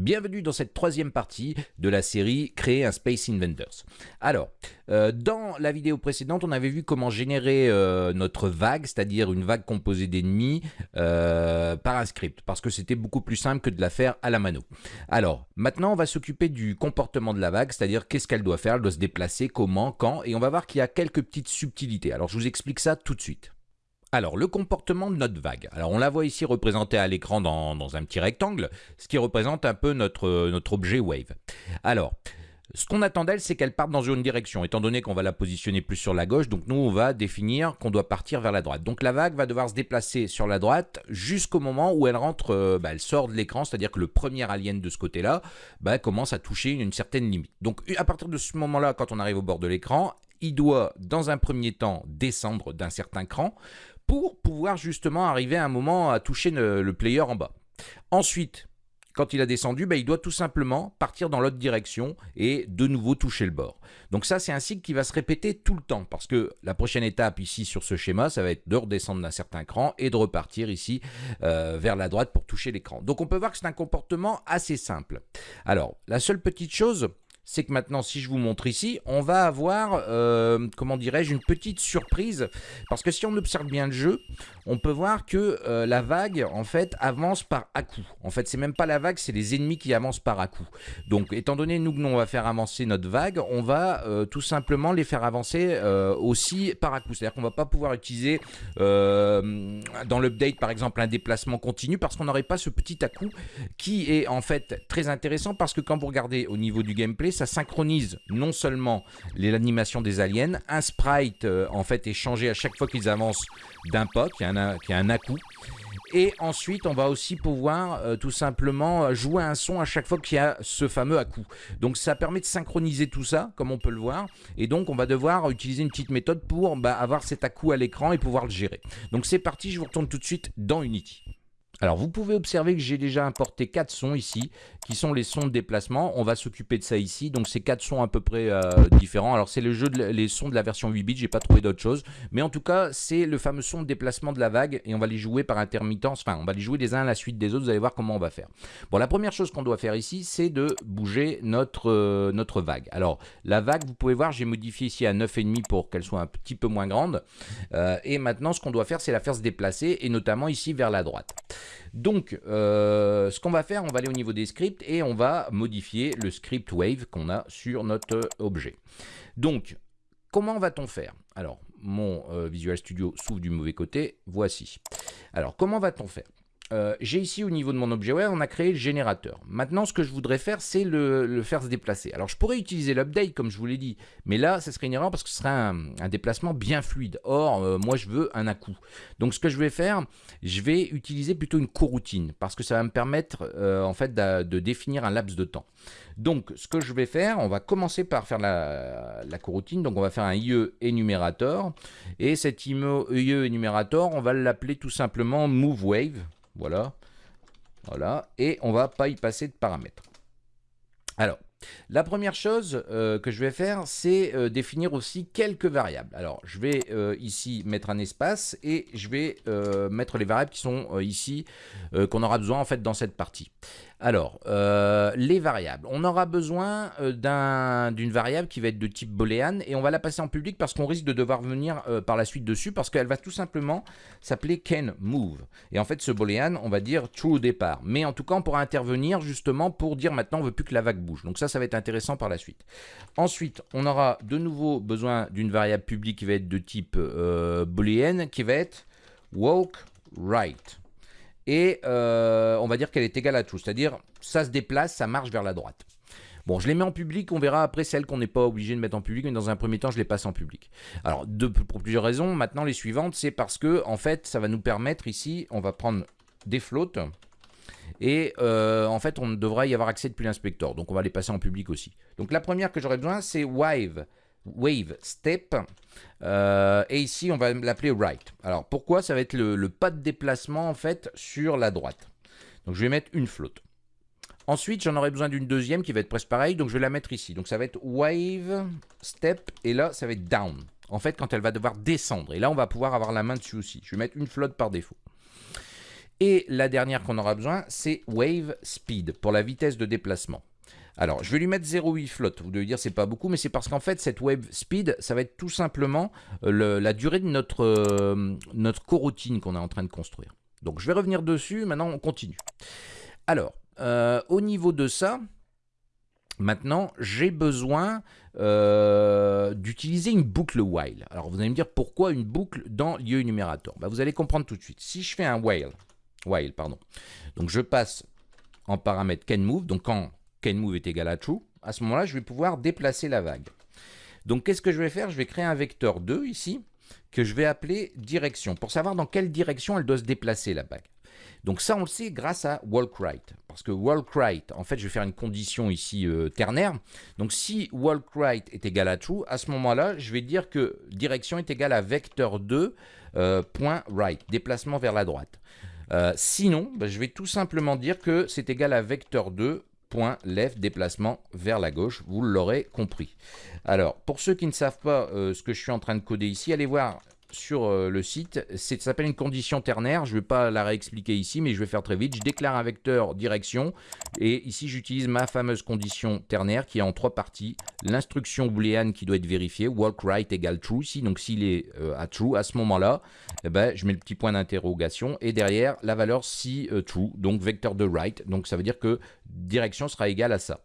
Bienvenue dans cette troisième partie de la série Créer un Space Inventors. Alors, euh, dans la vidéo précédente, on avait vu comment générer euh, notre vague, c'est-à-dire une vague composée d'ennemis euh, par un script, parce que c'était beaucoup plus simple que de la faire à la mano. Alors, maintenant, on va s'occuper du comportement de la vague, c'est-à-dire qu'est-ce qu'elle doit faire, elle doit se déplacer, comment, quand, et on va voir qu'il y a quelques petites subtilités. Alors, je vous explique ça tout de suite. Alors, le comportement de notre vague. Alors, on la voit ici représentée à l'écran dans, un petit rectangle, ce qui représente un peu notre, notre objet Wave. Alors, ce qu'on attend d'elle, c'est qu'elle parte dans une direction, étant donné qu'on va la positionner plus sur la gauche, donc nous, on va définir qu'on doit partir vers la droite. Donc la vague va devoir se déplacer sur la droite jusqu'au moment où elle rentre, euh, bah, elle sort de l'écran, c'est-à-dire que le premier alien de ce côté-là bah, commence à toucher une certaine limite. Donc à partir de ce moment-là, quand on arrive au bord de l'écran, il doit, dans un premier temps, descendre d'un certain cran pour pouvoir justement arriver à un moment à toucher le, player en bas. Ensuite, quand il a descendu, bah, il doit tout simplement partir dans l'autre direction et de nouveau toucher le bord. Donc ça, c'est un cycle qui va se répéter tout le temps parce que la prochaine étape ici sur ce schéma, ça va être de redescendre d'un certain cran et de repartir ici euh, vers la droite pour toucher l'écran. Donc on peut voir que c'est un comportement assez simple. Alors, la seule petite chose, c'est que maintenant, si je vous montre ici, on va avoir, euh, comment dirais-je, une petite surprise. Parce que si on observe bien le jeu, on peut voir que euh, la vague, en fait, avance par à-coup. En fait, c'est même pas la vague, c'est les ennemis qui avancent par à-coup. Donc, étant donné nous que nous, on va faire avancer notre vague, on va euh, tout simplement les faire avancer aussi par à-coup. C'est-à-dire qu'on va pas pouvoir utiliser dans l'update, par exemple, un déplacement continu parce qu'on n'aurait pas ce petit à-coup qui est en fait très intéressant parce que quand vous regardez au niveau du gameplay, ça synchronise non seulement l'animation des aliens, un sprite euh, en fait est changé à chaque fois qu'ils avancent d'un pas, qui a un, à-coup, et ensuite, on va aussi pouvoir euh, tout simplement jouer un son à chaque fois qu'il y a ce fameux à-coup. Donc ça permet de synchroniser tout ça, comme on peut le voir. Et donc on va devoir utiliser une petite méthode pour bah, avoir cet à-coup à l'écran et pouvoir le gérer. Donc c'est parti, je vous retourne tout de suite dans Unity. Alors vous pouvez observer que j'ai déjà importé quatre sons ici, qui sont les sons de déplacement. On va s'occuper de ça ici. Donc ces quatre sons à peu près euh, différents. Alors c'est le jeu de les sons de la version 8 bits, j'ai pas trouvé d'autre chose. Mais en tout cas, c'est le fameux son de déplacement de la vague et on va les jouer par intermittence. Enfin, on va les jouer les uns à la suite des autres. Vous allez voir comment on va faire. Bon, la première chose qu'on doit faire ici, c'est de bouger notre, euh, notre vague. Alors la vague, vous pouvez voir, j'ai modifié ici à 9,5 pour qu'elle soit un petit peu moins grande. Euh, et maintenant, ce qu'on doit faire, c'est la faire se déplacer et notamment ici vers la droite. Donc, euh, ce qu'on va faire, on va aller au niveau des scripts et on va modifier le script wave qu'on a sur notre objet. Donc, comment va-t-on faire? Alors, mon euh, Visual Studio s'ouvre du mauvais côté, voici. Alors, comment va-t-on faire? Euh, j'ai ici au niveau de mon objet web, on a créé le générateur. Maintenant, ce que je voudrais faire, c'est le, faire se déplacer. Alors, je pourrais utiliser l'update, comme je vous l'ai dit, mais là, ça serait une erreur parce que ce serait un, déplacement bien fluide. Or, euh, moi, je veux un à-coup. Donc, ce que je vais faire, je vais utiliser plutôt une coroutine parce que ça va me permettre, euh, en fait, de, définir un laps de temps. Donc, ce que je vais faire, on va commencer par faire la, coroutine. Donc, on va faire un IE énumérateur. Et cet IE énumérateur, on va l'appeler tout simplement MoveWave. Voilà. Voilà. Et on va pas y passer de paramètres. Alors, la première chose euh, que je vais faire, c'est euh, définir aussi quelques variables. Alors, je vais euh, ici mettre un espace et je vais mettre les variables qui sont ici, qu'on aura besoin en fait dans cette partie. Alors, euh, les variables. On aura besoin euh, d'une variable qui va être de type boolean et on va la passer en public parce qu'on risque de devoir venir euh, par la suite dessus parce qu'elle va tout simplement s'appeler can move. Et en fait, ce boolean, on va dire true au départ. Mais en tout cas, on pourra intervenir justement pour dire maintenant on veut plus que la vague bouge. Donc ça, ça va être intéressant par la suite. Ensuite, on aura de nouveau besoin d'une variable publique qui va être de type boolean qui va être walk right et euh, on va dire qu'elle est égale à tout, c'est-à-dire ça se déplace, ça marche vers la droite. Bon, je les mets en public, on verra après celles qu'on n'est pas obligé de mettre en public, mais dans un premier temps, je les passe en public. Alors, pour plusieurs raisons, maintenant les suivantes, c'est parce que, en fait, ça va nous permettre ici, on va prendre des flottes, et euh, en fait, on devrait y avoir accès depuis l'inspecteur, donc on va les passer en public aussi. Donc la première que j'aurais besoin, c'est Wave wave step. Euh, et ici, on va l'appeler right. Alors, pourquoi Ça va être le, pas de déplacement, en fait, sur la droite? Donc, je vais mettre une flotte. Ensuite, j'en aurai besoin d'une deuxième qui va être presque pareil. Donc, je vais la mettre ici. Donc, ça va être wave step. Et là, ça va être down. En fait, quand elle va devoir descendre. Et là, on va pouvoir avoir la main dessus aussi. Je vais mettre une flotte par défaut. Et la dernière qu'on aura besoin, c'est Wave Speed, pour la vitesse de déplacement. Alors, je vais lui mettre 0,8 flotte. Vous devez dire c'est pas beaucoup, mais c'est parce qu'en fait, cette wave speed, ça va être tout simplement euh, la durée de notre, euh, notre coroutine qu'on est en train de construire. Donc, je vais revenir dessus. Maintenant, on continue. Alors, euh, au niveau de ça, maintenant, j'ai besoin d'utiliser une boucle while. Alors, vous allez me dire pourquoi une boucle dans lieu numérateur? Bah, Vous allez comprendre tout de suite. Si je fais un while, while pardon, donc je passe en paramètre canMove, donc quand move est égal à true, à ce moment-là, je vais pouvoir déplacer la vague. Donc, qu'est-ce que je vais faire? Je vais créer un vecteur 2 ici, que je vais appeler direction, pour savoir dans quelle direction elle doit se déplacer, la vague. Donc ça, on le sait grâce à walk-right. Parce que walk-right, en fait, je vais faire une condition ici euh, ternaire. Donc si walk-right est égal à true, à ce moment-là, je vais dire que direction est égal à vecteur 2, euh, déplacement vers la droite. Euh, sinon, ben, je vais tout simplement dire que c'est égal à vecteur 2, point déplacement vers la gauche, vous l'aurez compris. Alors, pour ceux qui ne savent pas euh, ce que je suis en train de coder ici, allez voir sur euh, le site. Ça s'appelle une condition ternaire. Je ne vais pas la réexpliquer ici, mais je vais faire très vite. Je déclare un vecteur direction. Et ici, j'utilise ma fameuse condition ternaire qui est en trois parties. L'instruction booléenne qui doit être vérifiée. Walk right égale true ici. Donc, s'il est euh, à true, à ce moment-là, eh ben, je mets le petit point d'interrogation. Et derrière, la valeur si euh, true. Donc, vecteur de right. Donc, ça veut dire que direction sera égale à ça.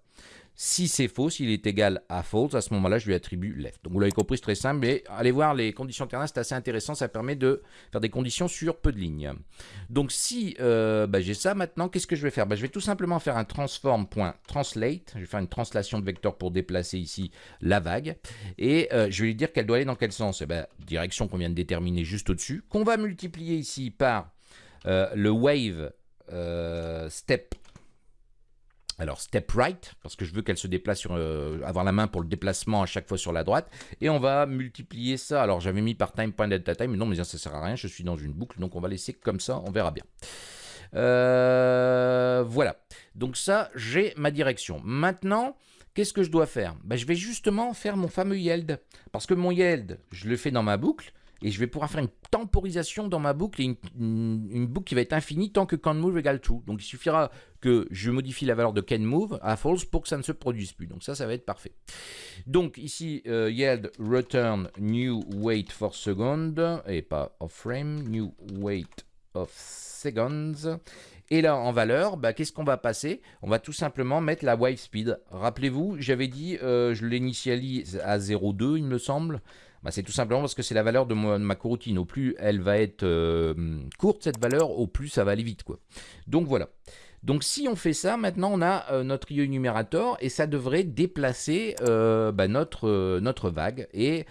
Si c'est faux, s'il est égal à false, à ce moment-là, je lui attribue left. Donc vous l'avez compris, c'est très simple, mais allez voir les conditions ternaires, c'est assez intéressant, ça permet de faire des conditions sur peu de lignes. Donc si euh, bah, j'ai ça maintenant, qu'est-ce que je vais faire? Bah, Je vais tout simplement faire un transform.translate, je vais faire une translation de vecteur pour déplacer ici la vague, et euh, je vais lui dire qu'elle doit aller dans quel sens? Eh ben, Direction qu'on vient de déterminer juste au-dessus, qu'on va multiplier ici par euh, le wave step alors step right, parce que je veux qu'elle se déplace sur, euh, avoir la main pour le déplacement à chaque fois sur la droite. Et on va multiplier ça. Alors j'avais mis par time.delta mais non, mais ça ne sert à rien, je suis dans une boucle, donc on va laisser comme ça, on verra bien. Euh, voilà, donc ça, j'ai ma direction. Maintenant, qu'est-ce que je dois faire? Ben, Je vais justement faire mon fameux yield. Parce que mon yield, je le fais dans ma boucle, et je vais pouvoir faire une temporisation dans ma boucle une, boucle qui va être infinie tant que canMove égale true. Donc il suffira que je modifie la valeur de canMove à false pour que ça ne se produise plus. Donc ça, ça va être parfait. Donc ici, euh, yield return new wait for second et pas of frame, new wait of seconds. Et là, en valeur, bah, qu'est-ce qu'on va passer? On va tout simplement mettre la wave speed. Rappelez-vous, j'avais dit, euh, je l'initialise à 0,2, il me semble. Bah, c'est tout simplement parce que c'est la valeur de, ma coroutine. Au plus elle va être euh, courte, cette valeur, au plus ça va aller vite. Quoi. Donc voilà. Donc si on fait ça, maintenant on a euh, notre IE numérateur et ça devrait déplacer euh, bah, notre, vague. Et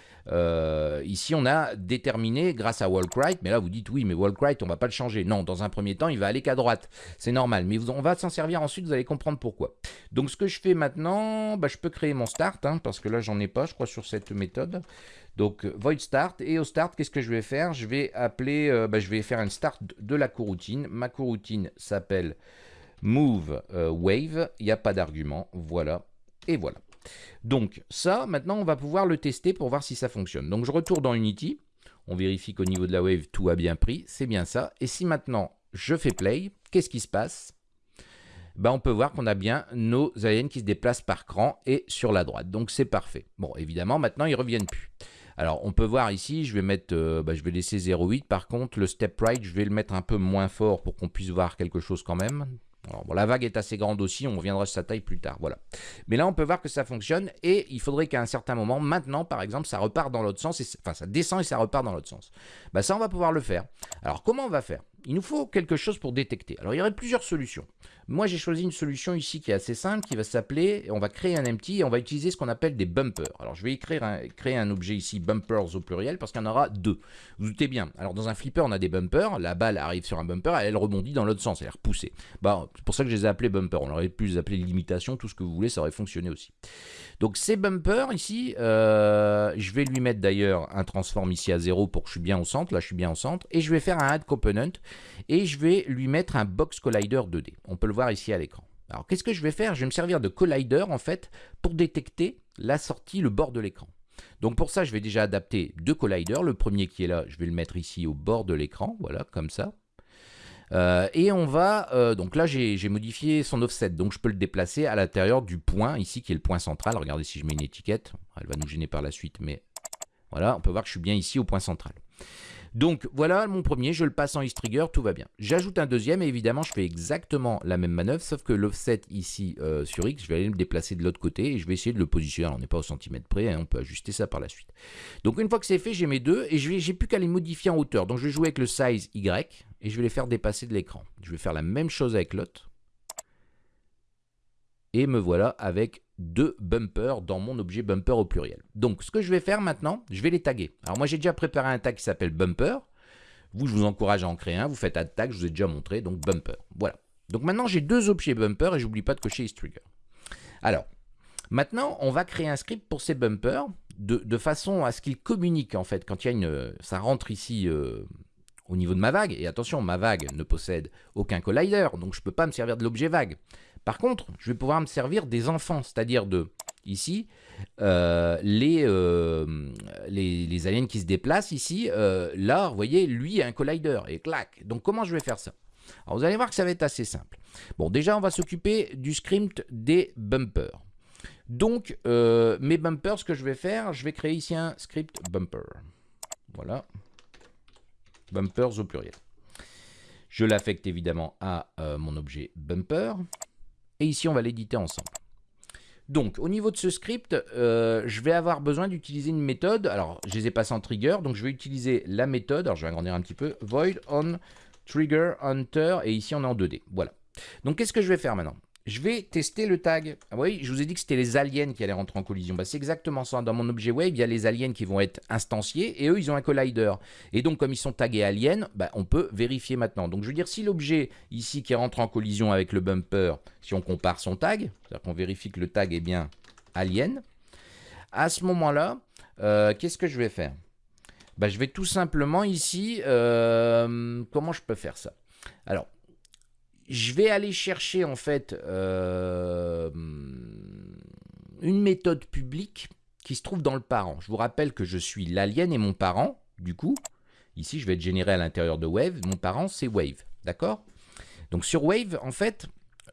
ici on a déterminé grâce à Walkwright, mais là vous dites oui mais Walkwright on va pas le changer. Non, dans un premier temps il va aller qu'à droite, c'est normal. Mais on va s'en servir ensuite, vous allez comprendre pourquoi. Donc ce que je fais maintenant, bah, je peux créer mon start, hein, parce que là j'en ai pas je crois sur cette méthode. Donc void start et au start qu'est-ce que je vais faire? Je vais appeler, euh, bah, je vais faire un start de la coroutine. Ma coroutine s'appelle move euh, wave. Il n'y a pas d'argument. Voilà et voilà. Donc ça, maintenant on va pouvoir le tester pour voir si ça fonctionne. Donc je retourne dans Unity. On vérifie qu'au niveau de la wave tout a bien pris. C'est bien ça. Et si maintenant je fais play, qu'est-ce qui se passe? Ben, on peut voir qu'on a bien nos aliens qui se déplacent par cran et sur la droite. Donc c'est parfait. Bon, évidemment, maintenant, ils reviennent plus. Alors on peut voir ici, je vais mettre, euh, bah, je vais laisser 0,8. Par contre, le step right, je vais le mettre un peu moins fort pour qu'on puisse voir quelque chose quand même. bon, la vague est assez grande aussi, on reviendra sur sa taille plus tard, voilà. Mais là, on peut voir que ça fonctionne et il faudrait qu'à un certain moment, maintenant, par exemple, ça repart dans l'autre sens, enfin, ça descend et ça repart dans l'autre sens. Bah, ça, on va pouvoir le faire. Alors, comment on va faire? Il nous faut quelque chose pour détecter. Alors, il y aurait plusieurs solutions. Moi, j'ai choisi une solution ici qui est assez simple, qui va s'appeler, on va créer un empty et on va utiliser ce qu'on appelle des bumpers. Alors, je vais écrire créer un objet ici, bumpers au pluriel, parce qu'il y en aura deux. Vous, doutez bien. Alors, dans un flipper, on a des bumpers. La balle arrive sur un bumper, elle rebondit dans l'autre sens, elle est repoussée. Bah, c'est pour ça que je les ai appelés bumpers. On aurait pu les appeler limitation, tout ce que vous voulez, ça aurait fonctionné aussi. Donc, ces bumpers ici, euh, je vais lui mettre d'ailleurs un transform ici à 0 pour que je suis bien au centre. Là, je suis bien au centre. Et je vais faire un add component et je vais lui mettre un box collider 2D. On peut le voir ici à l'écran. Alors qu'est-ce que je vais faire? Je vais me servir de collider en fait pour détecter la sortie, le bord de l'écran. Donc pour ça, je vais déjà adapter deux colliders. Le premier qui est là, je vais le mettre ici au bord de l'écran, voilà, comme ça. Euh, et on va, euh, donc là j'ai modifié son offset, donc je peux le déplacer à l'intérieur du point, ici qui est le point central. Regardez si je mets une étiquette, elle va nous gêner par la suite, mais voilà, on peut voir que je suis bien ici au point central. Donc voilà mon premier, je le passe en X-Trigger, tout va bien. J'ajoute un deuxième et évidemment je fais exactement la même manœuvre, sauf que l'offset ici euh, sur X, je vais aller me déplacer de l'autre côté et je vais essayer de le positionner. on n'est pas au centimètre près, hein, on peut ajuster ça par la suite. Donc une fois que c'est fait, j'ai mes deux et je n'ai plus qu'à les modifier en hauteur. Donc je vais jouer avec le size Y et je vais les faire dépasser de l'écran. Je vais faire la même chose avec l'autre. Et me voilà avec deux bumpers dans mon objet bumper au pluriel. Donc, ce que je vais faire maintenant, je vais les taguer. Alors, moi, j'ai déjà préparé un tag qui s'appelle bumper. Vous, je vous encourage à en créer un. Vous faites add tag, je vous ai déjà montré, donc bumper. Voilà. Donc maintenant, j'ai deux objets bumper et j'oublie pas de cocher trigger. Alors, maintenant, on va créer un script pour ces bumpers de, façon à ce qu'ils communiquent, en fait, quand il y a une... Ça rentre ici... Euh, au niveau de ma vague, et attention, ma vague ne possède aucun collider, donc je ne peux pas me servir de l'objet vague. Par contre, je vais pouvoir me servir des enfants, c'est-à-dire de, ici, euh, euh, les, aliens qui se déplacent ici. Euh, là, vous voyez, lui a un collider, et clac. Donc, comment je vais faire ça? Alors, vous allez voir que ça va être assez simple. Bon, déjà, on va s'occuper du script des bumpers. Donc, mes bumpers, ce que je vais faire, je vais créer ici un script bumper. Voilà. Bumpers au pluriel. Je l'affecte évidemment à mon objet bumper. Et ici, on va l'éditer ensemble. Donc, au niveau de ce script, euh, je vais avoir besoin d'utiliser une méthode. Alors, je les ai passés en trigger, donc je vais utiliser la méthode. Alors, je vais agrandir un petit peu. Void on trigger hunter. Et ici, on est en 2D. Voilà. Donc, qu'est-ce que je vais faire maintenant? Je vais tester le tag. Ah oui, je vous ai dit que c'était les aliens qui allaient rentrer en collision. Bah, c'est exactement ça. Dans mon objet wave, il y a les aliens qui vont être instanciés et eux, ils ont un collider. Et donc, comme ils sont tagués aliens, bah, on peut vérifier maintenant. Donc, je veux dire, si l'objet ici qui rentre en collision avec le bumper, si on compare son tag, c'est-à-dire qu'on vérifie que le tag est bien alien, à ce moment-là, euh, qu'est-ce que je vais faire? Bah, Je vais tout simplement ici, euh, comment je peux faire ça? Alors, je vais aller chercher en fait euh, une méthode publique qui se trouve dans le parent. Je vous rappelle que je suis l'alien et mon parent, du coup, ici je vais être généré à l'intérieur de Wave, mon parent c'est Wave, d'accord? Donc sur Wave, en fait,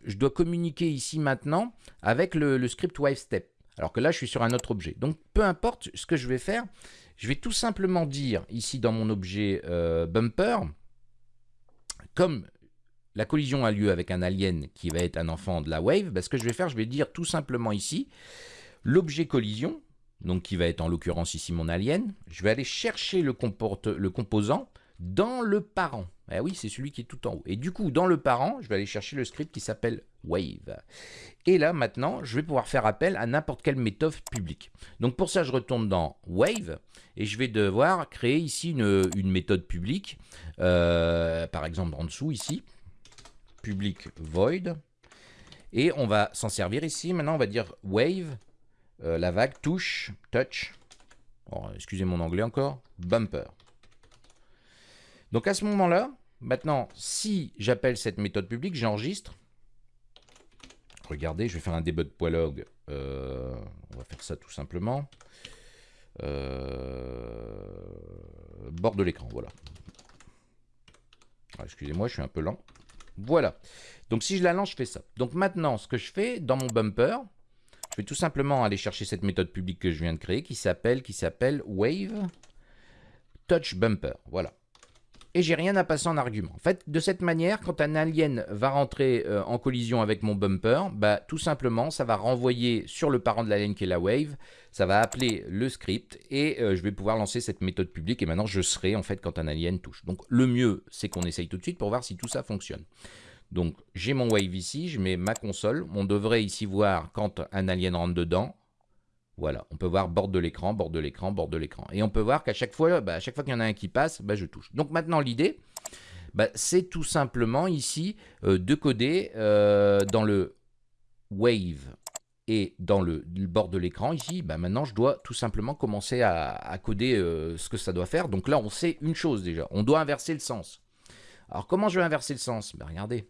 je dois communiquer ici maintenant avec le, script WaveStep, alors que là je suis sur un autre objet. Donc peu importe ce que je vais faire, je vais tout simplement dire ici dans mon objet euh, bumper, comme la collision a lieu avec un alien qui va être un enfant de la wave, bah, ce que je vais faire, je vais dire tout simplement ici, l'objet collision, donc qui va être en l'occurrence ici mon alien, je vais aller chercher le, composant dans le parent. Eh oui, c'est celui qui est tout en haut. Et du coup, dans le parent, je vais aller chercher le script qui s'appelle wave. Et là, maintenant, je vais pouvoir faire appel à n'importe quelle méthode publique. Donc pour ça, je retourne dans wave et je vais devoir créer ici une, méthode publique, euh, par exemple en dessous ici public void. Et on va s'en servir ici. Maintenant, on va dire wave, euh, la vague, touche, touch. excusez mon anglais encore. Bumper. Donc à ce moment-là, maintenant, si j'appelle cette méthode publique, j'enregistre. Regardez, je vais faire un debug poilog. Euh, on va faire ça tout simplement. Euh, bord de l'écran, voilà. Ah, excusez-moi, je suis un peu lent. Voilà. Donc si je la lance, je fais ça. Donc maintenant, ce que je fais dans mon bumper, je vais tout simplement aller chercher cette méthode publique que je viens de créer qui s'appelle qui Wave Touch Bumper. Voilà et j'ai rien à passer en argument. En fait, de cette manière, quand un alien va rentrer euh, en collision avec mon bumper, bah, tout simplement, ça va renvoyer sur le parent de l'alien qui est la wave, ça va appeler le script et euh, je vais pouvoir lancer cette méthode publique et maintenant je serai en fait quand un alien touche. Donc le mieux, c'est qu'on essaye tout de suite pour voir si tout ça fonctionne. Donc j'ai mon wave ici, je mets ma console, on devrait ici voir quand un alien rentre dedans, voilà, on peut voir bord de l'écran, bord de l'écran, bord de l'écran. Et on peut voir qu'à chaque fois, bah, chaque fois qu'il y en a un qui passe, bah, je touche. Donc maintenant, l'idée, bah, c'est tout simplement ici euh, de coder euh, dans le wave et dans le, bord de l'écran ici, maintenant je dois tout simplement commencer à, coder euh, ce que ça doit faire. Donc là, on sait une chose déjà, on doit inverser le sens. Alors comment je vais inverser le sens? Regardez,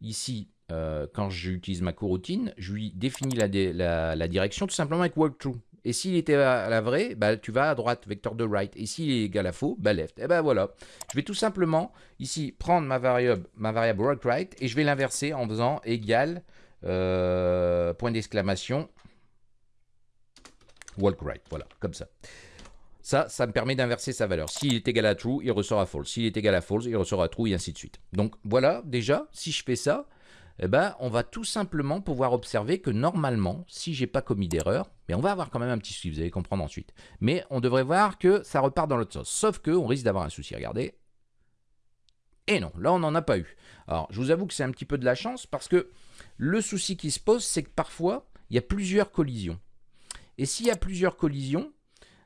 ici, euh, quand j'utilise ma coroutine, je lui définis la, direction tout simplement avec walkthrough. Et s'il était à la vraie, bah, tu vas à droite, vecteur de right. Et s'il est égal à faux, bah left. Et ben voilà. Je vais tout simplement ici prendre ma variable, ma variable work right et je vais l'inverser en faisant égal euh, point d'exclamation walk right. Voilà, comme ça. Ça, ça me permet d'inverser sa valeur. S'il est égal à true, il ressort à false. S'il est égal à false, il ressort à true et ainsi de suite. Donc voilà, déjà, si je fais ça, eh ben, on va tout simplement pouvoir observer que normalement, si j'ai pas commis d'erreur, mais on va avoir quand même un petit souci, vous allez comprendre ensuite. Mais on devrait voir que ça repart dans l'autre sens. Sauf que on risque d'avoir un souci, regardez. Et non, là on n'en a pas eu. Alors, je vous avoue que c'est un petit peu de la chance parce que le souci qui se pose, c'est que parfois, il y a plusieurs collisions. Et s'il y a plusieurs collisions,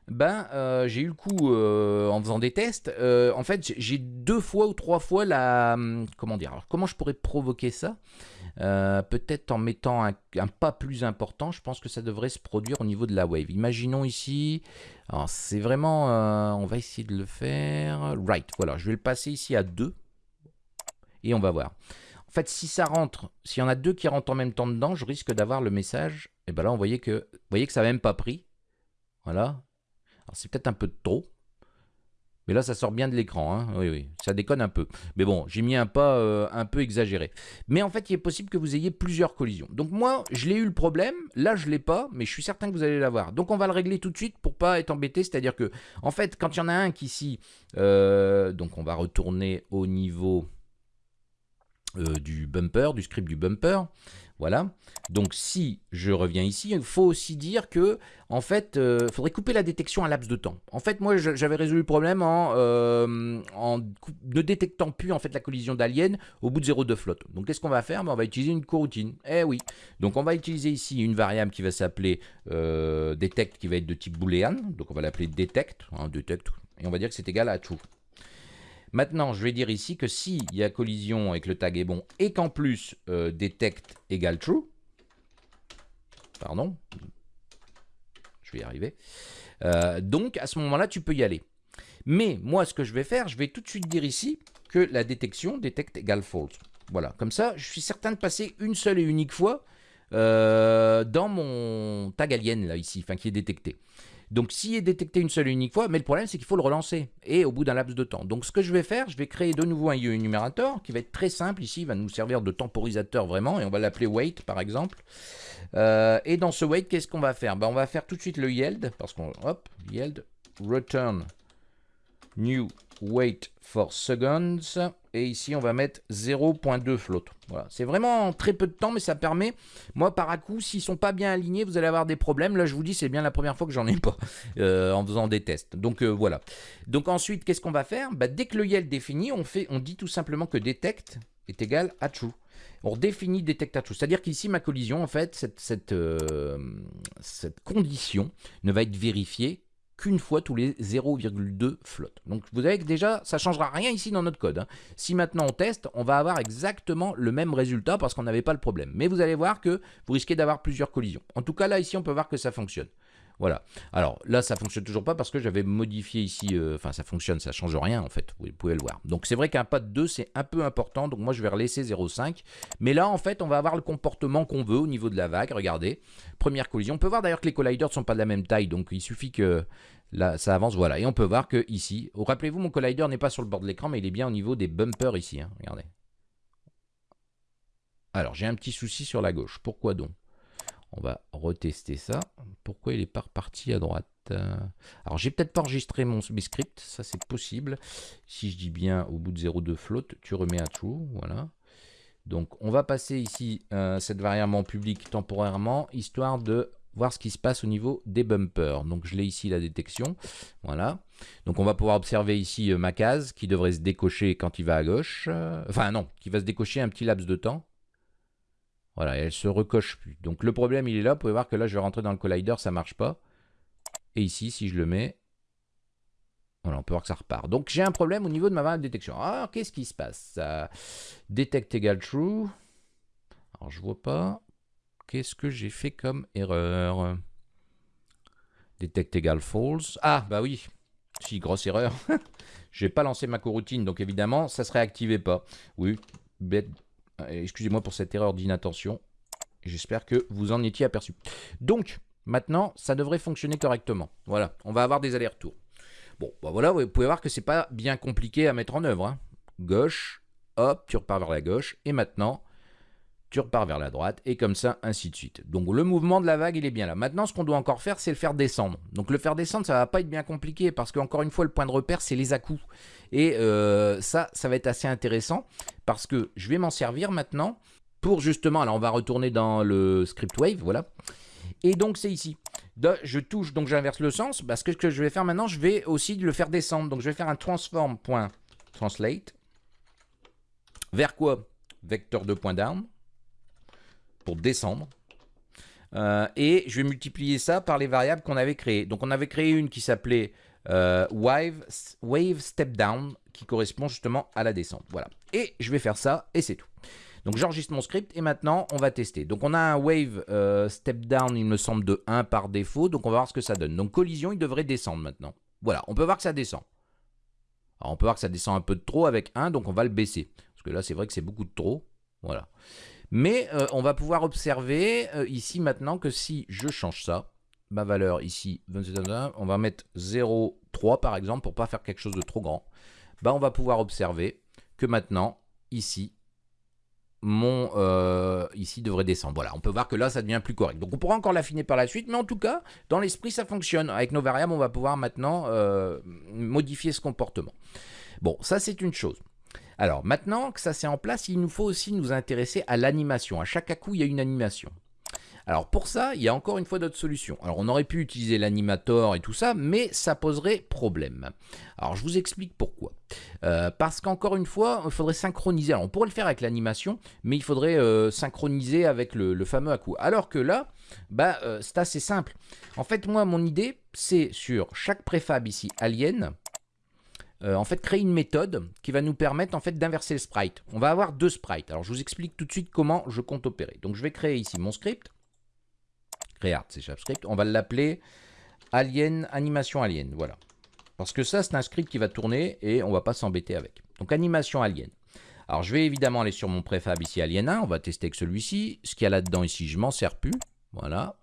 ben, euh, j'ai eu le coup euh, en faisant des tests. Euh, en fait, j'ai deux fois ou trois fois la. Hum, comment dire Alors, comment je pourrais provoquer ça? Peut-être en mettant un, pas plus important. Je pense que ça devrait se produire au niveau de la wave. Imaginons ici. Alors, c'est vraiment. on va essayer de le faire. Right. Voilà. Je vais le passer ici à 2. Et on va voir. En fait, si ça rentre, s'il y en a deux qui rentrent en même temps dedans, je risque d'avoir le message. Et ben là, on voyait que, vous voyez que ça n'a même pas pris. Voilà, c'est peut-être un peu trop. Mais là, ça sort bien de l'écran. Hein. Oui, oui, ça déconne un peu. Mais bon, j'ai mis un pas euh, un peu exagéré. Mais en fait, il est possible que vous ayez plusieurs collisions. Donc moi, je l'ai eu le problème. Là, je ne l'ai pas, mais je suis certain que vous allez l'avoir. Donc on va le régler tout de suite pour pas être embêté. C'est-à-dire que, en fait, quand il y en a un qui ici... Euh, donc on va retourner au niveau du bumper, du script du bumper. Voilà. Donc si je reviens ici, il faut aussi dire que en fait, il euh, faudrait couper la détection à laps de temps. En fait, moi, j'avais résolu le problème en, euh, ne détectant plus en fait la collision d'aliens au bout de 0,2 flotte. Donc qu'est-ce qu'on va faire? Ben, On va utiliser une coroutine. Eh oui. Donc on va utiliser ici une variable qui va s'appeler euh, detect, qui va être de type boolean. Donc on va l'appeler detect, hein, detect, et on va dire que c'est égal à true. Maintenant, je vais dire ici que s'il y a collision et que le tag est bon et qu'en plus euh, detect égale true, pardon, je vais y arriver, euh, donc à ce moment-là, tu peux y aller. Mais moi, ce que je vais faire, je vais tout de suite dire ici que la détection detect égale false. Voilà, comme ça, je suis certain de passer une seule et unique fois euh, dans mon tag alien, là, ici, qui est détecté. Donc s'il est détecté une seule et unique fois, mais le problème c'est qu'il faut le relancer, et au bout d'un laps de temps. Donc ce que je vais faire, je vais créer de nouveau un énumérateur qui va être très simple. Ici, il va nous servir de temporisateur vraiment, et on va l'appeler wait par exemple. Euh, et dans ce wait, qu'est-ce qu'on va faire? Ben, On va faire tout de suite le yield, parce qu'on, hop, yield, return new wait for seconds. Et ici, on va mettre 0.2 float. Voilà, c'est vraiment très peu de temps, mais ça permet, moi, par à coup, s'ils sont pas bien alignés, vous allez avoir des problèmes. Là, je vous dis, c'est bien la première fois que j'en ai pas euh, en faisant des tests. Donc, euh, voilà. Donc, ensuite, qu'est-ce qu'on va faire? Bah, Dès que le YEL définit, on, on dit tout simplement que detect est égal à true. On redéfinit detect à true. C'est-à-dire qu'ici, ma collision, en fait, cette, cette, euh, cette condition ne va être vérifiée qu'une fois tous les 0,2 flottes. Donc vous avez que déjà, ça ne changera rien ici dans notre code. Hein. Si maintenant on teste, on va avoir exactement le même résultat parce qu'on n'avait pas le problème. Mais vous allez voir que vous risquez d'avoir plusieurs collisions. En tout cas, là, ici, on peut voir que ça fonctionne. Voilà. Alors là, ça fonctionne toujours pas parce que j'avais modifié ici. Euh, enfin, ça fonctionne, ça change rien en fait. Vous pouvez le voir. Donc c'est vrai qu'un pas de 2, c'est un peu important. Donc moi, je vais relaisser 0,5. Mais là, en fait, on va avoir le comportement qu'on veut au niveau de la vague. Regardez. Première collision. On peut voir d'ailleurs que les colliders ne sont pas de la même taille. Donc il suffit que là, ça avance. Voilà. Et on peut voir que ici, oh, rappelez-vous, mon collider n'est pas sur le bord de l'écran, mais il est bien au niveau des bumpers ici. Hein. Regardez. Alors, j'ai un petit souci sur la gauche. Pourquoi donc? On va retester ça. Pourquoi il n'est pas reparti à droite? Alors, j'ai peut-être pas enregistré mon script, ça c'est possible. Si je dis bien au bout de 0,2 float, tu remets à true, voilà. Donc, on va passer ici euh, cette variable en public temporairement, histoire de voir ce qui se passe au niveau des bumpers. Donc, je l'ai ici, la détection, voilà. Donc, on va pouvoir observer ici euh, ma case, qui devrait se décocher quand il va à gauche. enfin, non, qui va se décocher un petit laps de temps. Voilà, elle se recoche plus. Donc le problème, il est là. Vous pouvez voir que là, je vais rentrer dans le collider, ça marche pas. Et ici, si je le mets, voilà, on peut voir que ça repart. Donc j'ai un problème au niveau de ma variable détection. Alors, qu'est-ce qui se passe? Detect égale true. Alors, je vois pas. Qu'est-ce que j'ai fait comme erreur? Detect égale false. Ah, bah oui. Si, grosse erreur. j'ai pas lancé ma coroutine, donc évidemment, ça se réactivait pas. Oui, bête Excusez-moi pour cette erreur d'inattention. J'espère que vous en étiez aperçu. Donc, Maintenant, ça devrait fonctionner correctement. Voilà, on va avoir des allers-retours. Bon, bah voilà, vous pouvez voir que c'est pas bien compliqué à mettre en œuvre. Hein. Gauche, hop, tu repars vers la gauche, et maintenant, tu repars vers la droite, et comme ça, ainsi de suite. Donc le mouvement de la vague, il est bien là. Maintenant, ce qu'on doit encore faire, c'est le faire descendre. Donc le faire descendre, ça va pas être bien compliqué, parce qu'encore une fois, le point de repère, c'est les à-coups. Et euh, ça, ça va être assez intéressant, parce que je vais m'en servir maintenant pour justement, alors on va retourner dans le script wave, voilà. Et donc c'est ici. je touche, donc j'inverse le sens, parce que ce que je vais faire maintenant, je vais aussi le faire descendre. Donc je vais faire un transform.translate. Vers quoi? Vecteur de point d'arme pour descendre. Euh, et je vais multiplier ça par les variables qu'on avait créées. Donc on avait créé une qui s'appelait euh, wave, wave step down, qui correspond justement à la descente. Voilà. Et je vais faire ça, et c'est tout. Donc j'enregistre mon script, et maintenant on va tester. Donc on a un wave euh, step down, il me semble, de 1 par défaut. Donc on va voir ce que ça donne. Donc collision, il devrait descendre maintenant. Voilà, on peut voir que ça descend. Alors on peut voir que ça descend un peu de trop avec 1, donc on va le baisser. Parce que là, c'est vrai que c'est beaucoup de trop. Voilà. Mais euh, on va pouvoir observer euh, ici maintenant que si je change ça, ma valeur ici, on va mettre 0,3 par exemple pour pas faire quelque chose de trop grand. Bah, on va pouvoir observer que maintenant, ici, mon euh, ici devrait descendre. Voilà, on peut voir que là, ça devient plus correct. Donc, on pourra encore l'affiner par la suite, mais en tout cas, dans l'esprit, ça fonctionne. Avec nos variables, on va pouvoir maintenant modifier ce comportement. Bon, ça, c'est une chose. Alors maintenant que ça c'est en place, il nous faut aussi nous intéresser à l'animation. À chaque à-coup, il y a une animation. Alors pour ça, il y a encore une fois d'autres solutions. Alors on aurait pu utiliser l'animator et tout ça, mais ça poserait problème. Alors je vous explique pourquoi. Euh, parce qu'encore une fois, il faudrait synchroniser. Alors on pourrait le faire avec l'animation, mais il faudrait euh, synchroniser avec le, fameux à-coup. Alors que là, bah, euh, c'est assez simple. En fait, moi, mon idée, c'est sur chaque préfab ici, alien, euh, en fait créer une méthode qui va nous permettre en fait d'inverser le sprite. On va avoir deux sprites. Alors je vous explique tout de suite comment je compte opérer. Donc je vais créer ici mon script. Create c'est script. On va l'appeler alien animation alien. Voilà. Parce que ça c'est un script qui va tourner et on va pas s'embêter avec. Donc animation alien. Alors je vais évidemment aller sur mon préfab ici alien 1. On va tester avec celui-ci. Ce qu'il y a là-dedans ici, je m'en sers plus. Voilà.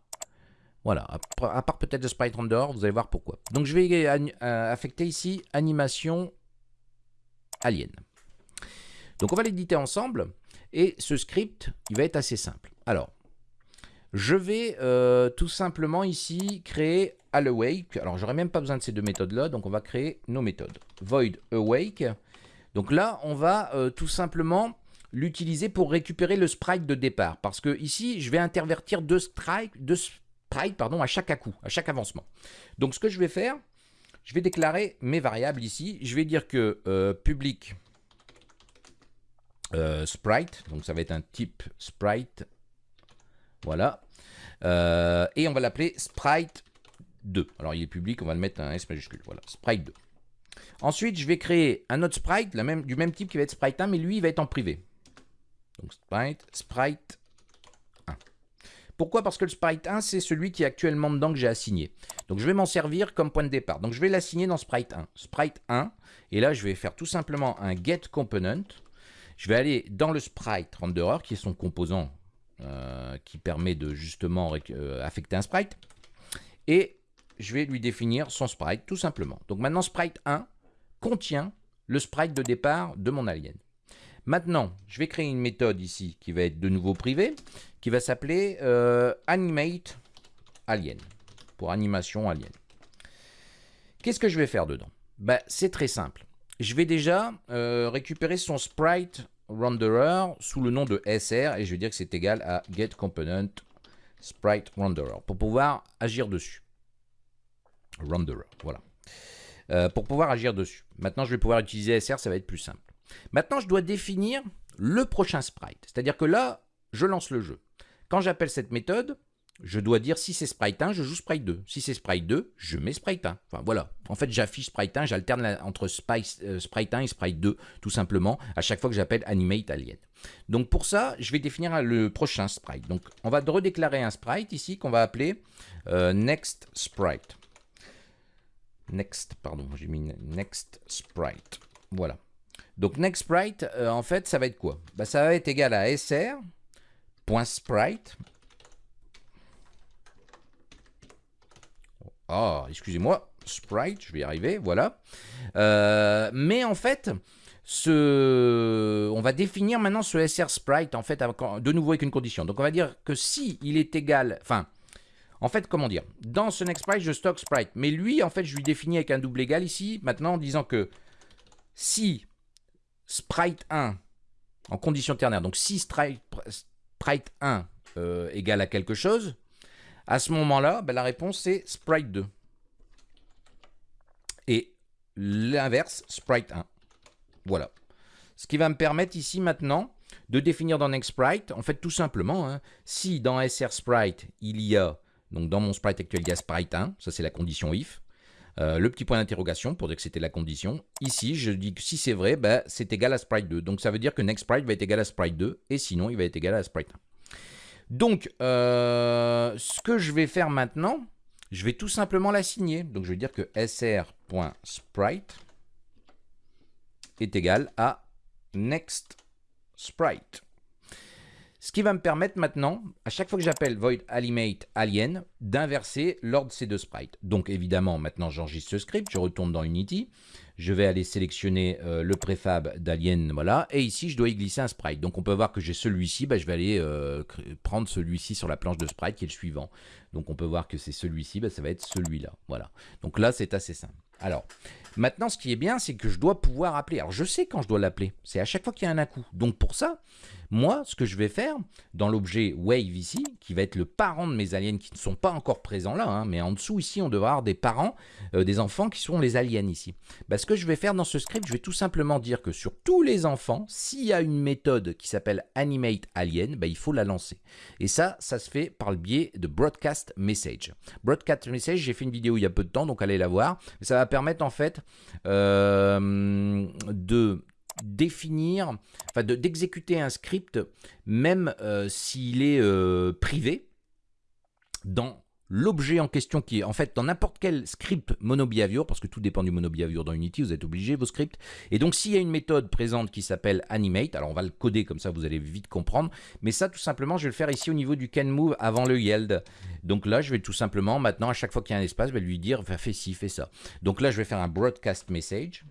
Voilà, à part peut-être le sprite render, vous allez voir pourquoi. Donc je vais euh, affecter ici animation alien. Donc on va l'éditer ensemble et ce script, il va être assez simple. Alors, je vais euh, tout simplement ici créer awake. Alors j'aurais même pas besoin de ces deux méthodes là, donc on va créer nos méthodes. Void awake. Donc là, on va euh, tout simplement l'utiliser pour récupérer le sprite de départ. Parce que ici, je vais intervertir deux, strike, deux pardon, à chaque à-coup, à chaque avancement. Donc ce que je vais faire, je vais déclarer mes variables ici. Je vais dire que euh, public euh, sprite, donc ça va être un type sprite, voilà. Euh, et on va l'appeler sprite 2. Alors il est public, on va le mettre un S majuscule, voilà, sprite 2. Ensuite, je vais créer un autre sprite, la même, du même type qui va être sprite 1, mais lui, il va être en privé. Donc sprite, sprite pourquoi? Parce que le sprite 1, c'est celui qui est actuellement dedans que j'ai assigné. Donc je vais m'en servir comme point de départ. Donc je vais l'assigner dans sprite 1. Sprite 1, et là je vais faire tout simplement un get component. Je vais aller dans le sprite renderer, qui est son composant euh, qui permet de justement euh, affecter un sprite. Et je vais lui définir son sprite tout simplement. Donc maintenant sprite 1 contient le sprite de départ de mon alien. Maintenant, je vais créer une méthode ici qui va être de nouveau privée, qui va s'appeler euh, animate alien, pour animation alien. Qu'est-ce que je vais faire dedans? Ben, C'est très simple. Je vais déjà euh, récupérer son sprite renderer sous le nom de SR et je vais dire que c'est égal à get component sprite renderer pour pouvoir agir dessus. Renderer, voilà. Euh, pour pouvoir agir dessus. Maintenant, je vais pouvoir utiliser SR, ça va être plus simple. Maintenant, je dois définir le prochain sprite. C'est-à-dire que là, je lance le jeu. Quand j'appelle cette méthode, je dois dire si c'est sprite 1, je joue sprite 2. Si c'est sprite 2, je mets sprite 1. Enfin voilà. En fait, j'affiche sprite 1, j'alterne entre euh, sprite 1 et sprite 2, tout simplement, à chaque fois que j'appelle animate alien. Donc pour ça, je vais définir le prochain sprite. Donc on va redéclarer un sprite ici qu'on va appeler euh, next sprite. Next, pardon, j'ai mis next sprite. Voilà. Donc next sprite, euh, en fait, ça va être quoi? Bah, Ça va être égal à sr.sprite oh, excusez-moi, sprite, je vais y arriver, voilà. Euh, mais en fait, ce, on va définir maintenant ce SR sprite en fait de nouveau avec une condition. Donc on va dire que si il est égal, enfin, en fait, comment dire Dans ce next sprite, je stocke sprite, mais lui, en fait, je lui définis avec un double égal ici, maintenant en disant que si sprite 1 en condition ternaire, donc si sprite, 1 euh, égale à quelque chose, à ce moment-là, ben, la réponse c'est sprite 2. Et l'inverse, sprite 1. Voilà. Ce qui va me permettre ici maintenant de définir dans NextSprite, en fait tout simplement, hein, si dans SR Sprite il y a, donc dans mon sprite actuel il y a sprite 1, ça c'est la condition if, euh, le petit point d'interrogation pour dire que c'était la condition. Ici, je dis que si c'est vrai, ben, c'est égal à sprite 2. Donc ça veut dire que NextSprite va être égal à sprite 2, et sinon il va être égal à sprite 1. Donc, euh, ce que je vais faire maintenant, je vais tout simplement l'assigner. Donc je vais dire que sr.sprite est égal à next sprite. Ce qui va me permettre maintenant, à chaque fois que j'appelle void animate alien, d'inverser l'ordre de ces deux sprites. Donc évidemment, maintenant j'enregistre ce script, je retourne dans Unity, je vais aller sélectionner euh, le préfab d'alien, voilà, et ici je dois y glisser un sprite. Donc on peut voir que j'ai celui-ci, bah, je vais aller euh, prendre celui-ci sur la planche de sprite qui est le suivant. Donc on peut voir que c'est celui-ci, bah, ça va être celui-là, voilà. Donc là c'est assez simple. Alors, maintenant ce qui est bien, c'est que je dois pouvoir appeler. Alors je sais quand je dois l'appeler, c'est à chaque fois qu'il y a un à-coup. Donc pour ça, moi, ce que je vais faire dans l'objet wave ici, qui va être le parent de mes aliens qui ne sont pas encore présents là, hein, mais en dessous ici, on devra avoir des parents, euh, des enfants qui sont les aliens ici. Bah, ce que je vais faire dans ce script, je vais tout simplement dire que sur tous les enfants, s'il y a une méthode qui s'appelle animate alien, bah, il faut la lancer. Et ça, ça se fait par le biais de broadcast message. Broadcast message, j'ai fait une vidéo il y a peu de temps, donc allez la voir. Ça va permettre en fait euh, de définir, enfin d'exécuter un script, même euh, s'il est euh, privé, dans l'objet en question qui est en fait dans n'importe quel script monobehavior, parce que tout dépend du monobehavior dans Unity, vous êtes obligé vos scripts. Et donc s'il y a une méthode présente qui s'appelle animate, alors on va le coder comme ça, vous allez vite comprendre. Mais ça tout simplement, je vais le faire ici au niveau du can move avant le yield. Donc là, je vais tout simplement maintenant, à chaque fois qu'il y a un espace, je vais lui dire fais ci, fais ça. Donc là, je vais faire un broadcast message.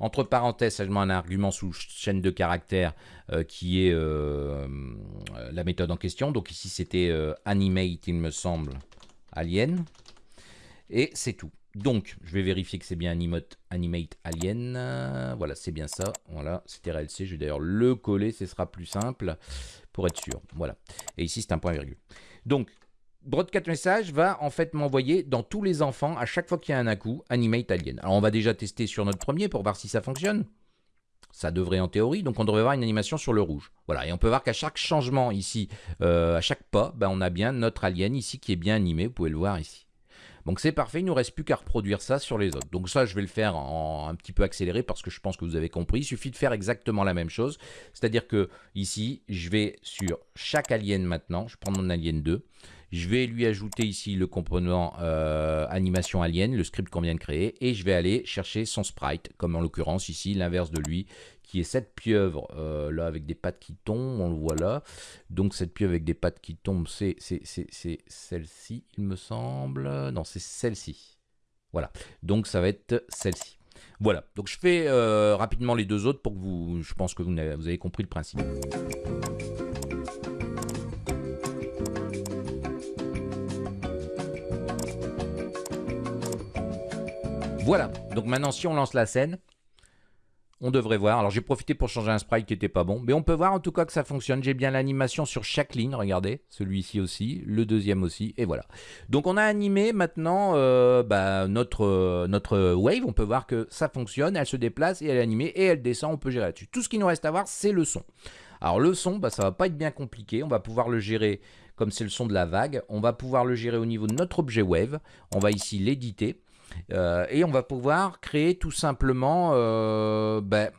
Entre parenthèses, je mets un argument sous chaîne de caractères euh, qui est euh, la méthode en question. Donc ici, c'était euh, animate, il me semble, alien. Et c'est tout. Donc, je vais vérifier que c'est bien animate, animate alien. Voilà, c'est bien ça. Voilà, c'était RLC. Je vais d'ailleurs le coller, ce sera plus simple pour être sûr. Voilà. Et ici, c'est un point virgule. Donc, Broadcast Message va en fait m'envoyer dans tous les enfants, à chaque fois qu'il y a un à-coup, Animate Alien. Alors on va déjà tester sur notre premier pour voir si ça fonctionne. Ça devrait en théorie, donc on devrait avoir une animation sur le rouge. Voilà, et on peut voir qu'à chaque changement ici, euh, à chaque pas, ben, on a bien notre alien ici qui est bien animé, vous pouvez le voir ici. Donc c'est parfait, il nous reste plus qu'à reproduire ça sur les autres. Donc ça, je vais le faire en un petit peu accéléré parce que je pense que vous avez compris. Il suffit de faire exactement la même chose. C'est-à-dire que ici, je vais sur chaque alien maintenant, je prends mon alien 2, je vais lui ajouter ici le composant euh, animation alien, le script qu'on vient de créer, et je vais aller chercher son sprite, comme en l'occurrence ici, l'inverse de lui, qui est cette pieuvre euh, là avec des pattes qui tombent, on le voit là. Donc cette pieuvre avec des pattes qui tombent, c'est celle-ci, il me semble. Non, c'est celle-ci. Voilà, donc ça va être celle-ci. Voilà, donc je fais euh, rapidement les deux autres pour que vous, je pense que vous avez compris le principe. Voilà, donc maintenant si on lance la scène, on devrait voir. Alors j'ai profité pour changer un sprite qui n'était pas bon, mais on peut voir en tout cas que ça fonctionne. J'ai bien l'animation sur chaque ligne, regardez, celui-ci aussi, le deuxième aussi, et voilà. Donc on a animé maintenant euh, bah, notre, notre wave, on peut voir que ça fonctionne, elle se déplace et elle est animée et elle descend, on peut gérer là-dessus. Tout ce qui nous reste à voir, c'est le son. Alors le son, bah, ça va pas être bien compliqué, on va pouvoir le gérer comme c'est le son de la vague, on va pouvoir le gérer au niveau de notre objet wave, on va ici l'éditer. Euh, et on va pouvoir créer tout simplement, euh, ben,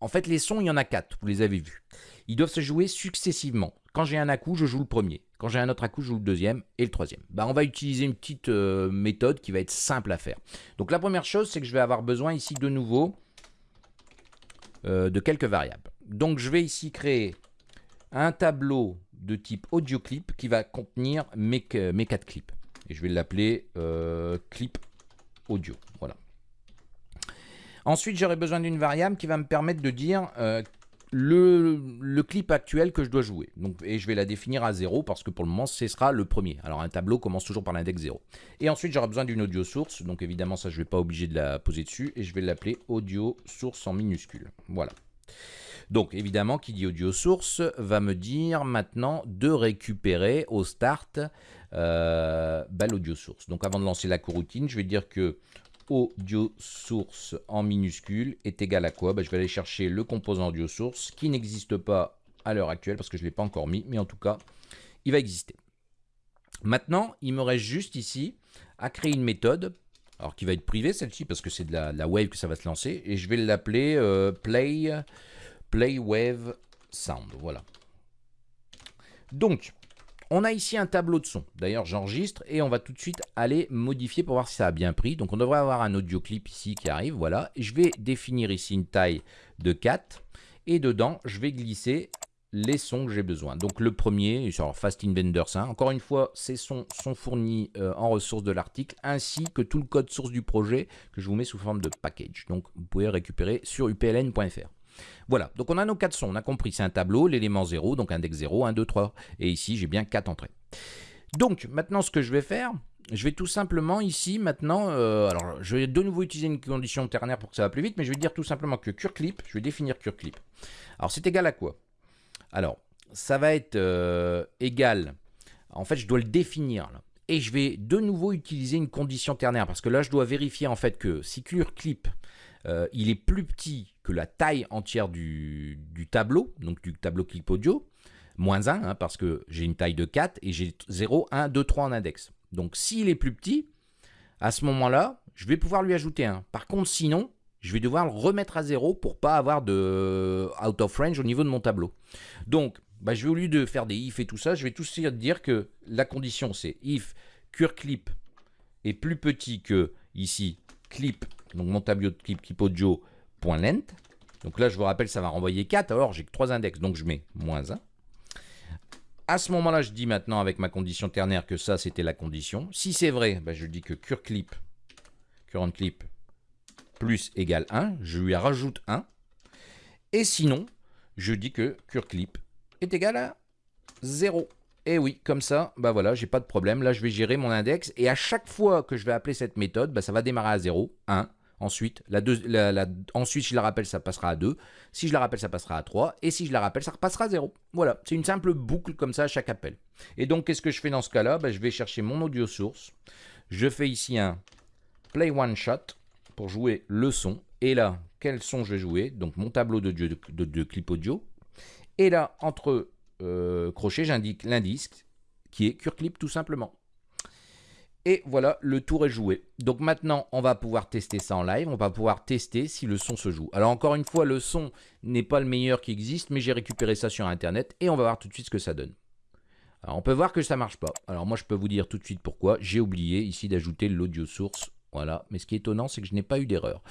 en fait les sons, il y en a quatre, vous les avez vus. Ils doivent se jouer successivement. Quand j'ai un à-coup, je joue le premier. Quand j'ai un autre à-coup, je joue le deuxième et le troisième. Ben, on va utiliser une petite euh, méthode qui va être simple à faire. Donc la première chose, c'est que je vais avoir besoin ici de nouveau de quelques variables. Donc je vais ici créer un tableau de type audio clip qui va contenir mes, mes quatre clips. Et je vais l'appeler euh, clip Voilà. Ensuite, j'aurai besoin d'une variable qui va me permettre de dire euh, le, clip actuel que je dois jouer. Et je vais la définir à 0 parce que pour le moment, ce sera le premier. Alors un tableau commence toujours par l'index 0. Et ensuite, j'aurai besoin d'une audio source. Donc évidemment, ça, je ne vais pas obliger de la poser dessus. Et je vais l'appeler audio source en minuscule. Voilà. Donc évidemment, qui dit audio source va me dire maintenant de récupérer au start euh, l'audio source. Donc avant de lancer la coroutine, je vais dire que audio source en minuscule est égal à quoi? Bah, Je vais aller chercher le composant audio source qui n'existe pas à l'heure actuelle parce que je ne l'ai pas encore mis, mais en tout cas, il va exister. Maintenant, il me reste juste ici à créer une méthode, alors qui va être privée celle-ci parce que c'est de la, wave que ça va se lancer, et je vais l'appeler euh, play, play wave sound. Voilà. Donc, on a ici un tableau de son. D'ailleurs, j'enregistre et on va tout de suite aller modifier pour voir si ça a bien pris. Donc, on devrait avoir un audio clip ici qui arrive. Voilà. je vais définir ici une taille de 4. Et dedans, je vais glisser les sons que j'ai besoin. Donc, le premier, sur Fast Inventors 1. Encore une fois, ces sons sont fournis euh, en ressources de l'article ainsi que tout le code source du projet que je vous mets sous forme de package. Donc, vous pouvez récupérer sur upln.fr. Voilà, donc on a nos quatre sons, on a compris, c'est un tableau, l'élément 0, donc index 0, 1, 2, 3, et ici j'ai bien 4 entrées. Donc maintenant ce que je vais faire, je vais tout simplement ici maintenant, euh, alors je vais de nouveau utiliser une condition ternaire pour que ça va plus vite, mais je vais dire tout simplement que curclip, je vais définir curclip. Alors c'est égal à quoi? Alors ça va être euh, égal, en fait je dois le définir. Et je vais de nouveau utiliser une condition ternaire parce que là je dois vérifier en fait que si curclip euh, il est plus petit que la taille entière du, tableau, donc du tableau clip audio, moins 1, hein, parce que j'ai une taille de 4 et j'ai 0, 1, 2, 3 en index. Donc s'il est plus petit, à ce moment-là, je vais pouvoir lui ajouter 1. Par contre, sinon, je vais devoir le remettre à 0 pour pas avoir de out of range au niveau de mon tableau. Donc, bah, je vais au lieu de faire des if et tout ça, je vais tout dire que la condition c'est if curclip est plus petit que ici clip donc mon tableau de clip, clip length. Donc là, je vous rappelle, ça va renvoyer 4. Alors, j'ai que 3 index, donc je mets moins 1. À ce moment-là, je dis maintenant avec ma condition ternaire que ça, c'était la condition. Si c'est vrai, ben, je dis que curclip, current clip, plus égale 1. Je lui rajoute 1. Et sinon, je dis que curclip est égal à 0. Et oui, comme ça, bah voilà, j'ai pas de problème. Là, je vais gérer mon index. Et à chaque fois que je vais appeler cette méthode, bah, ça va démarrer à 0, 1, Ensuite, ensuite, si je la rappelle, ça passera à 2. Si je la rappelle, ça passera à 3. Et si je la rappelle, ça repassera à 0. Voilà, c'est une simple boucle comme ça à chaque appel. Et donc, qu'est-ce que je fais dans ce cas-là? Ben, Je vais chercher mon audio source. Je fais ici un play one shot pour jouer le son. Et là, quel son je vais jouer? Donc, mon tableau de, clip audio. Et là, entre euh, crochets, j'indique l'indice qui est CureClip tout simplement. Et voilà, le tour est joué. Donc maintenant, on va pouvoir tester ça en live. On va pouvoir tester si le son se joue. Alors encore une fois, le son n'est pas le meilleur qui existe, mais j'ai récupéré ça sur Internet et on va voir tout de suite ce que ça donne. Alors on peut voir que ça marche pas. Alors moi, je peux vous dire tout de suite pourquoi. J'ai oublié ici d'ajouter l'audio source. Voilà, mais ce qui est étonnant, c'est que je n'ai pas eu d'erreur.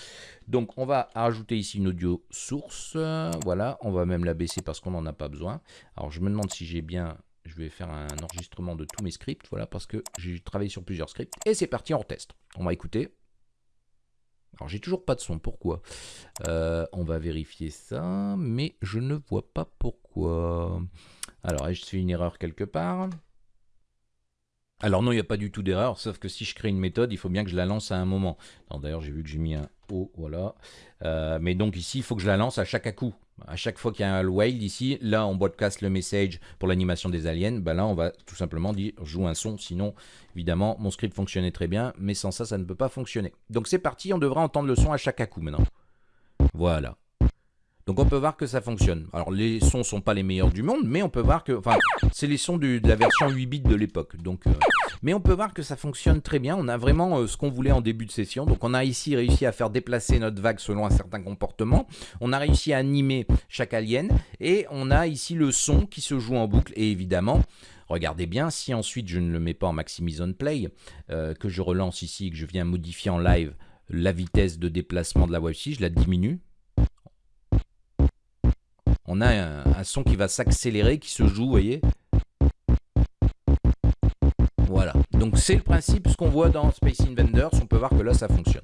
Donc on va rajouter ici une audio source. Voilà, on va même la baisser parce qu'on n'en a pas besoin. Alors je me demande si j'ai bien je vais faire un enregistrement de tous mes scripts, voilà, parce que j'ai travaillé sur plusieurs scripts. Et c'est parti, on teste. On va écouter. Alors j'ai toujours pas de son, pourquoi? Euh, On va vérifier ça, mais je ne vois pas pourquoi. Alors, ai-je fait une erreur quelque part? Alors non, il n'y a pas du tout d'erreur, sauf que si je crée une méthode, il faut bien que je la lance à un moment. D'ailleurs, j'ai vu que j'ai mis un O, voilà. Euh, mais donc ici, il faut que je la lance à chaque coup. À chaque fois qu'il y a un wild ici, là, on broadcast le message pour l'animation des aliens. Ben là, on va tout simplement dire joue un son. Sinon, évidemment, mon script fonctionnait très bien, mais sans ça, ça ne peut pas fonctionner. Donc c'est parti, on devra entendre le son à chaque coup maintenant. Voilà. Donc on peut voir que ça fonctionne. Alors les sons sont pas les meilleurs du monde, mais on peut voir que, enfin, c'est les sons de la version 8 bits de l'époque. Donc, euh, mais on peut voir que ça fonctionne très bien. On a vraiment euh, ce qu'on voulait en début de session. Donc on a ici réussi à faire déplacer notre vague selon un certain comportement. On a réussi à animer chaque alien et on a ici le son qui se joue en boucle. Et évidemment, Regardez bien, si ensuite je ne le mets pas en maximise on play, euh, que je relance ici, que je viens modifier en live la vitesse de déplacement de la wave je la diminue, on a un, son qui va s'accélérer, qui se joue, vous voyez Voilà. Donc c'est le principe, ce qu'on voit dans Space Invaders, on peut voir que là ça fonctionne.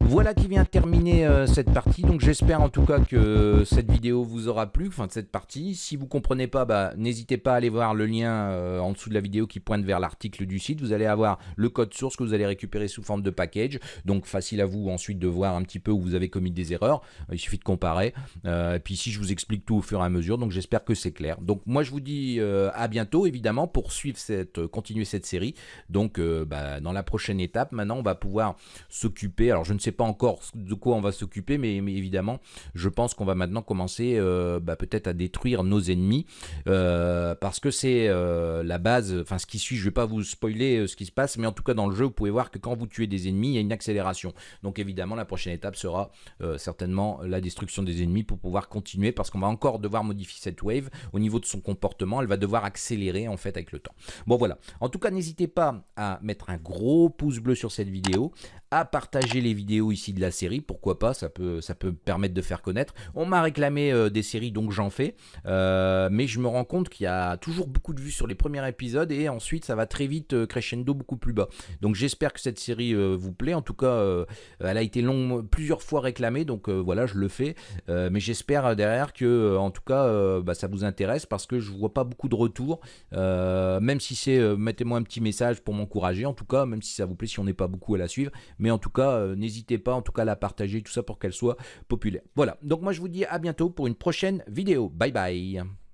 Voilà qui vient terminer euh, cette partie. Donc j'espère en tout cas que cette vidéo vous aura plu, enfin de cette partie. Si vous comprenez pas, bah, n'hésitez pas à aller voir le lien euh, en dessous de la vidéo qui pointe vers l'article du site. Vous allez avoir le code source que vous allez récupérer sous forme de package. Donc facile à vous ensuite de voir un petit peu où vous avez commis des erreurs. Euh, il suffit de comparer. et puis ici je vous explique tout au fur et à mesure. Donc j'espère que c'est clair. Donc moi je vous dis à bientôt évidemment pour suivre cette, continuer cette série. Donc bah, dans la prochaine étape, maintenant on va pouvoir s'occuper. Alors je ne sais pas encore de quoi on va s'occuper, mais, évidemment, je pense qu'on va maintenant commencer euh, bah, peut-être à détruire nos ennemis, euh, parce que c'est euh, la base, enfin ce qui suit, je vais pas vous spoiler ce qui se passe, mais en tout cas dans le jeu, vous pouvez voir que quand vous tuez des ennemis, il y a une accélération. Donc évidemment, la prochaine étape sera certainement la destruction des ennemis pour pouvoir continuer, parce qu'on va encore devoir modifier cette wave au niveau de son comportement, elle va devoir accélérer en fait avec le temps. Bon voilà, en tout cas n'hésitez pas à mettre un gros pouce bleu sur cette vidéo, à partager les vidéos ici de la série, pourquoi pas, ça peut, ça peut permettre de faire connaître. On m'a réclamé euh, des séries, donc j'en fais, euh, mais je me rends compte qu'il y a toujours beaucoup de vues sur les premiers épisodes, et ensuite ça va très vite euh, crescendo beaucoup plus bas. Donc j'espère que cette série vous plaît, en tout cas elle a été plusieurs fois réclamée, donc voilà, je le fais, mais j'espère derrière que, en tout cas, bah, ça vous intéresse, parce que je vois pas beaucoup de retours, même si c'est, mettez-moi un petit message pour m'encourager, en tout cas, même si ça vous plaît, si on n'est pas beaucoup à la suivre, mais en tout cas, euh, n'hésitez pas en tout cas à la partager, tout ça pour qu'elle soit populaire. Voilà, donc moi je vous dis à bientôt pour une prochaine vidéo. Bye bye